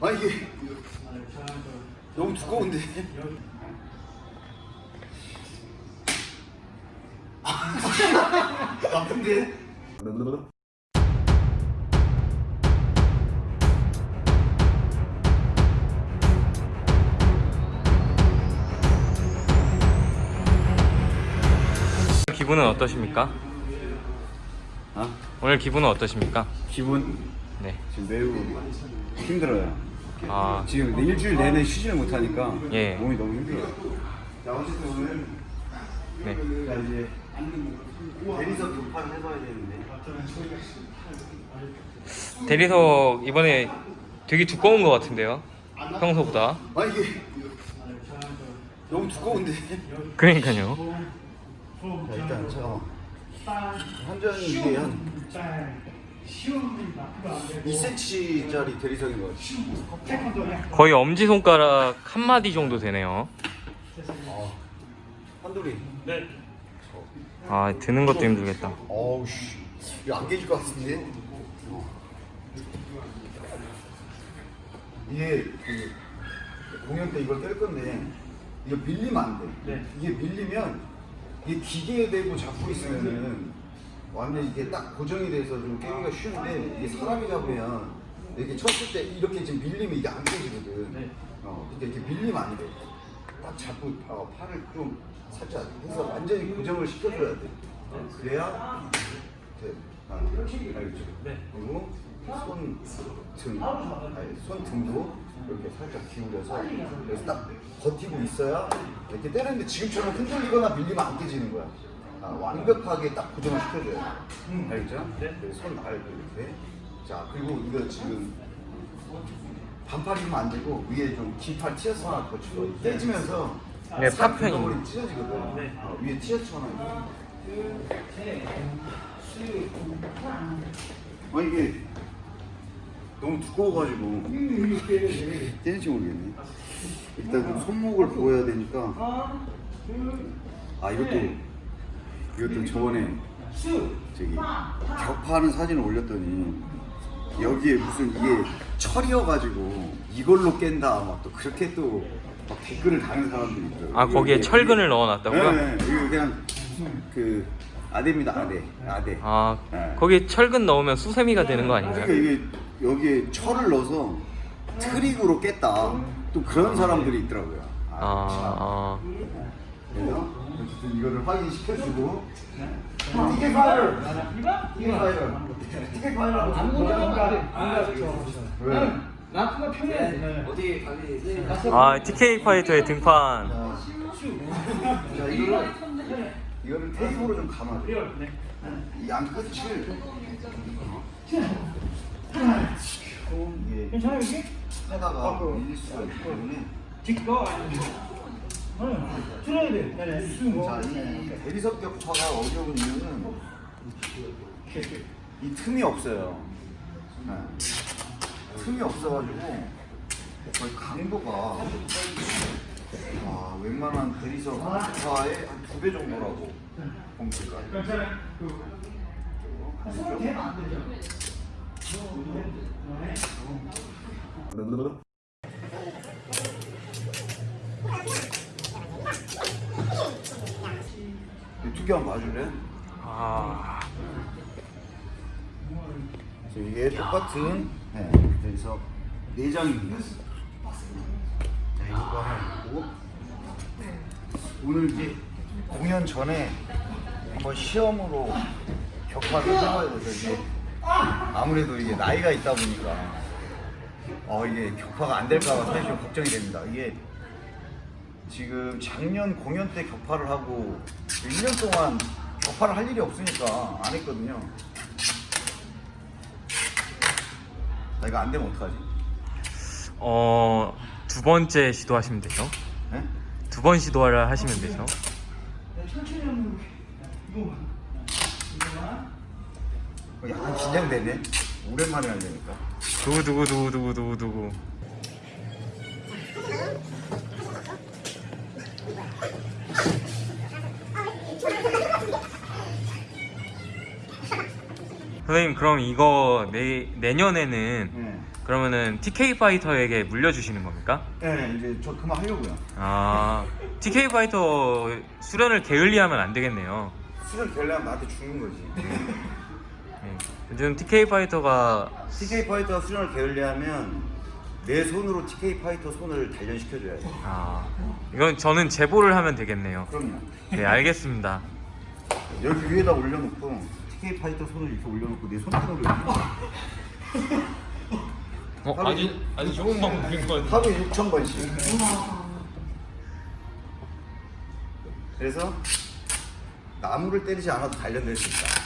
아 이게 너무 두꺼운데. 아픈데? 기분은 어떠십니까? 아 오늘 기분은 어떠십니까? 기분 네. 지금 매우 힘들어요. 아, 지금 내 일주일 내내 쉬지를 못하니까 예. 몸이 너무 힘들어요. 자 어쨌든 오늘 네. 자 이제 대리석 등판을 해봐야 되는데 대리석 이번에 되게 두꺼운 것 같은데요? 평소보다. 아 이게 너무 두꺼운데. 그러니까요. 자 일단 잠깐만 한전이 이게 한 2cm짜리 대리석인 것 같아. 거의 엄지손가락 한 마디 정도 되네요. 아, 한돌이. 아, 드는 것도 힘들겠다. 어우 씨, 이거 안 깨질 것 같은데. 이게 그 공연 때 이걸 뗄 건데 이거 밀리면 안 돼. 이게 밀리면 이게 기계에 대고 잡고 있으면은 완전 이게 딱 고정이 돼서 좀 깨기가 쉬운데 이게 사람이 잡으면 이렇게 쳤을 때 이렇게 지금 밀리면 이게 안 깨지거든. 어, 근데 이렇게 밀리면 안 돼. 딱 잡고 어, 팔을 좀 살짝 해서 완전히 고정을 시켜줘야 돼. 그래야 돼. 아, 알겠죠? 그리고 손 등, 아니, 손 등도 이렇게 살짝 기울여서 그래서 딱 버티고 있어야 이렇게 때리는데 지금처럼 흔들리거나 밀리면 안 깨지는 거야. 아, 완벽하게 딱 고정을 시켜줘야 돼. 알겠죠? 네. 손 말고 이렇게. 자, 그리고 이거 지금 반팔이면 안 되고 위에 좀 긴팔 티셔츠 하나 거치고 네, 싹 파편이. 덩어리 찢어지거든. 어, 위에 티셔츠 하나. 아 이게 너무 두꺼워가지고 떼는지 모르겠네. 일단 좀 손목을 보여야 되니까. 아 이것도 이것도 저번에 저기 격파하는 사진을 올렸더니 여기에 무슨 이게 철이어가지고 이걸로 깬다 막 또 그렇게 또 막 댓글을 다는 사람들이 있더라고요. 아, 거기에 철근을 넣어놨다고요? 네, 네, 이거 그냥 그 아대입니다 아대 아대. 아, 네. 거기에 철근 넣으면 수세미가 되는 거 아닌가요? 그러니까 이게 여기에 철을 넣어서 트릭으로 깼다. 또 그런 사람들이 있더라고요. 아, 아. 그래서 어쨌든 이거를 확인시켜주고. 티켓 파이널! 티켓 파이널! 티켓 파이널! 안 왜? 나트가 편해. 어디 가기? 아, TK 파이터의 등판. 자 이거를 이거를 테이프로 좀 감아줘. 이양 끝을 이게 괜찮아 여기? 하다가 밀릴 수가 있기 때문에. 뒷거 아니면 응. 줄여야 돼. 네네. 자, 이 대리석 격파가 어려운 이유는 이 틈이 없어요. 네. 틈이 없어가지고 거의 강도가 아, 웬만한 대리석 격파의 한 두 배 정도라고 보면 될까요? 두개 한번 봐줄래? 아, 그래서 이게 똑같은 네, 그래서 내장입니다. 자, 이거 하나 있고 오늘 이제 공연 전에 한번 시험으로 격파를 해봐야 돼서 이게 아무래도 이게 나이가 있다 보니까 어 이게 격파가 안 될까봐 사실 좀 걱정이 됩니다. 이게 지금 작년 공연 때 격파를 하고 1년 동안 격파를 할 일이 없으니까 안 했거든요. 나 이거 안 되면 어떡하지? 어, 두 번째 시도하시면 되죠. 네? 두번 시도를 하시면 되죠. 천천히 하는 거. 이거 이거만. 어, 약간 긴장되네. 오랜만에 하려니까. 두구두구두구두구두구. 선생님 그럼 이거 내, 내년에는 네. 그러면은 TK 파이터에게 물려주시는 겁니까? 네, 이제 저 그만 하려고요. 아 TK 파이터 수련을 게을리하면 안 되겠네요. 수련을 게을리하면 나한테 죽는 거지. 네. 요즘 TK 파이터가 TK 파이터 수련을 게을리하면 내 손으로 TK 파이터 손을 단련시켜줘야 돼. 아 이건 저는 제보를 하면 되겠네요. 그럼요. 네 알겠습니다. 여기 위에다 올려놓고 TK 파이터 손을 이렇게 올려놓고 내 손등으로 이렇게 어 아주 아주 좋은 방법인 것 같아요. 하루에 6천 번씩. 그래서 나무를 때리지 않아도 단련될 수 있다.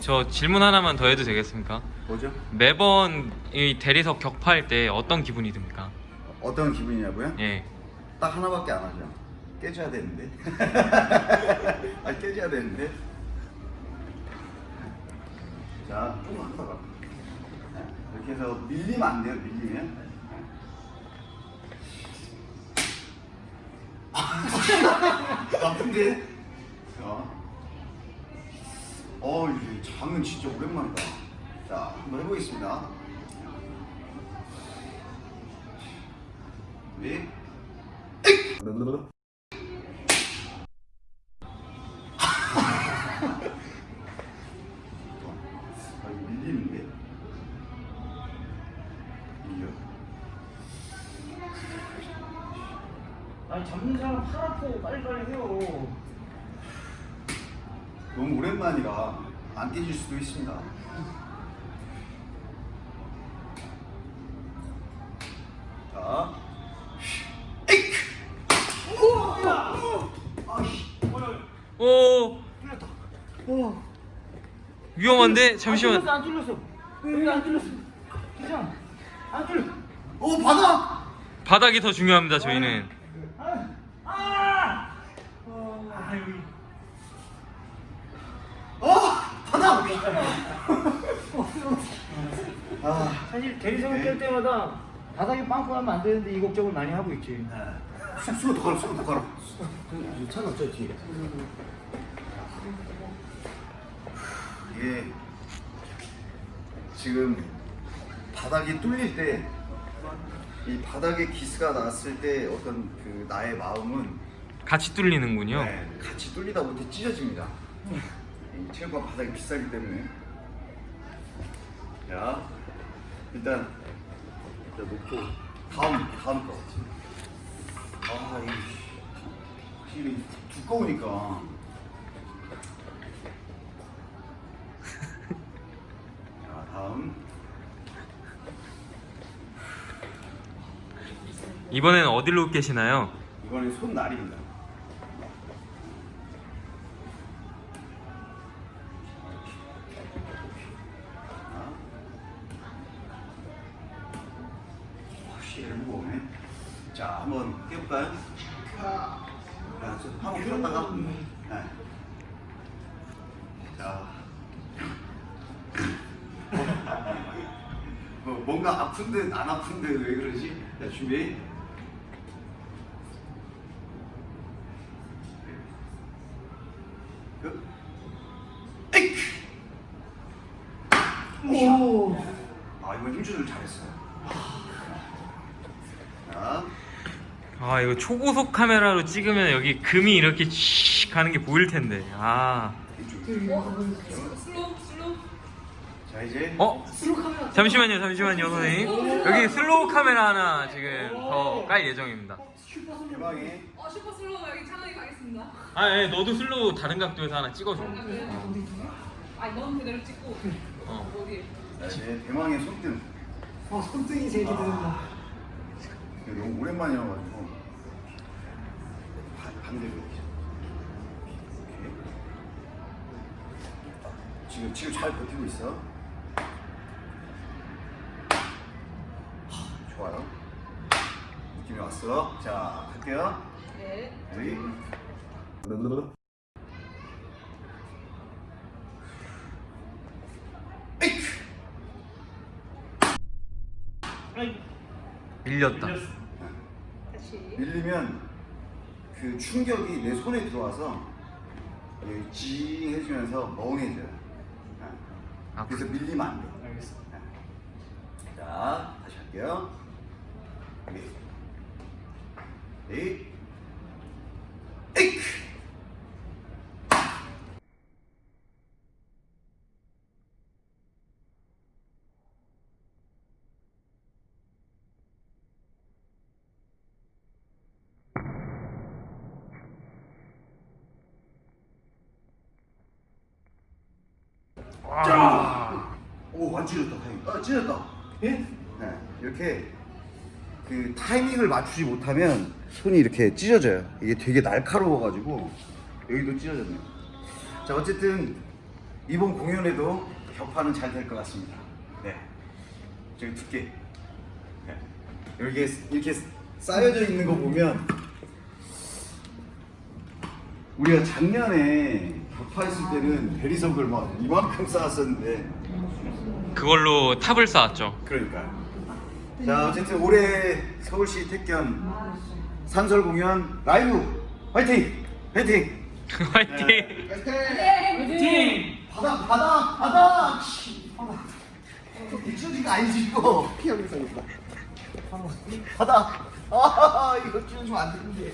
저 질문 하나만 더 해도 되겠습니까? 뭐죠? 매번 이 대리석 격파할 때 어떤 기분이 듭니까? 어떤 기분이냐고요? 예. 딱 하나밖에 안 하죠. 깨져야 되는데. 아 깨져야 되는데. 자, 조금 하다가 이렇게 해서 밀리면 안 돼요. 밀리면. 아픈데. 어. 어, 이게 장은 진짜 오랜만이다. 자, 한번 해보겠습니다. 네. 아. 아니 잡는 사람 팔 아프고 빨리빨리 해요. 너무 오랜만이라 안 깨질 수도 있습니다. 자, 오 오. 위험한데 안 잠시만. 뚫렸어 안 뚫렸어. 안 뚫렸어. 괜찮아. 안 뚫려. 오 바다! 바닥이 더 중요합니다. 저희는. 아. 아. 아 여기. 어 바다! 아, 사실 대리석을 네. 깰 때마다 바닥에 빵꾸 하면 안 되는데 이 걱정을 많이 하고 있지. 술더 가라, 술더 가라. 차는 저 뒤에. 이게 지금 바닥이 뚫릴 때, 이 바닥에 기스가 났을 때 어떤 그 나의 마음은 같이 뚫리는군요. 네, 같이 뚫리다 못해 찢어집니다. 이 체육관 바닥이 비싸기 때문에. 자, 일단 일단 놓고 다음 다음 거. 아, 이 두꺼우니까. 자, 다음. 이번에는 어디로 계시나요? 이거는 손날입니다. 확실히 무거우네. 자, 한번 저 한번 풀었다가. 네. 자. 뭐, 뭔가 아픈 듯안 아픈 듯왜 그러지? 자, 준비. 끝. 에이크! 오. 아, 이번 힘 조절 잘했어요. 자, 아 이거 초고속 카메라로 찍으면 여기 금이 이렇게 씩 가는 게 보일 텐데. 아. 이쪽. slow slow 자, 이제. 어? 잠시만요, 잠시만요, 선생님. 여기 slow 카메라 하나 지금 더 깔 예정입니다. 대망의 어 super slow 여기 찬원이 가겠습니다 아, 예, 너도 slow 다른 각도에서 하나 찍어줘. 아넌 그대로 찍고 어. 어디 자, 이제 대망의 손등. 어 손등이 제일 기대된다. 이거 너무 오랜만이어가지고 반- 반대로 이렇게. 이렇게. 지금 지금 잘 버티고 있어. 하, 좋아요. 느낌이 왔어. 자 갈게요. 네 여기. 밀렸다. 밀렸어. 다시. 밀리면 그 충격이 내 손에 들어와서 여기 징 해주면서 멍해져요. 아, 그래서 밀리면 안 돼. 알겠어. 자, 다시 할게요. 여기. 와. 오, 안 찢었다, 타이밍. 아, 찢었다. 예? 네, 이렇게 그 타이밍을 맞추지 못하면 손이 이렇게 찢어져요. 이게 되게 날카로워가지고 여기도 찢어졌네요. 자, 어쨌든 이번 공연에도 격파는 잘 될 것 같습니다. 네, 저기 두께. 네. 여기에 이렇게 쌓여져 있는 거 보면 우리가 작년에 격 파했을 때는 대리석을 막 이만큼 쌓았었는데 그걸로 탑을 쌓았죠. 그러니까. 자 어쨌든 올해 서울시 택견 산설 공연 라이브 화이팅! 화이팅! 화이팅! 팀! 바닥 바닥 바닥! 씨, 바닥. 찢어지가 아니지 이거 피하면서 이거 바닥 아 이거 찢어지면 안 되는데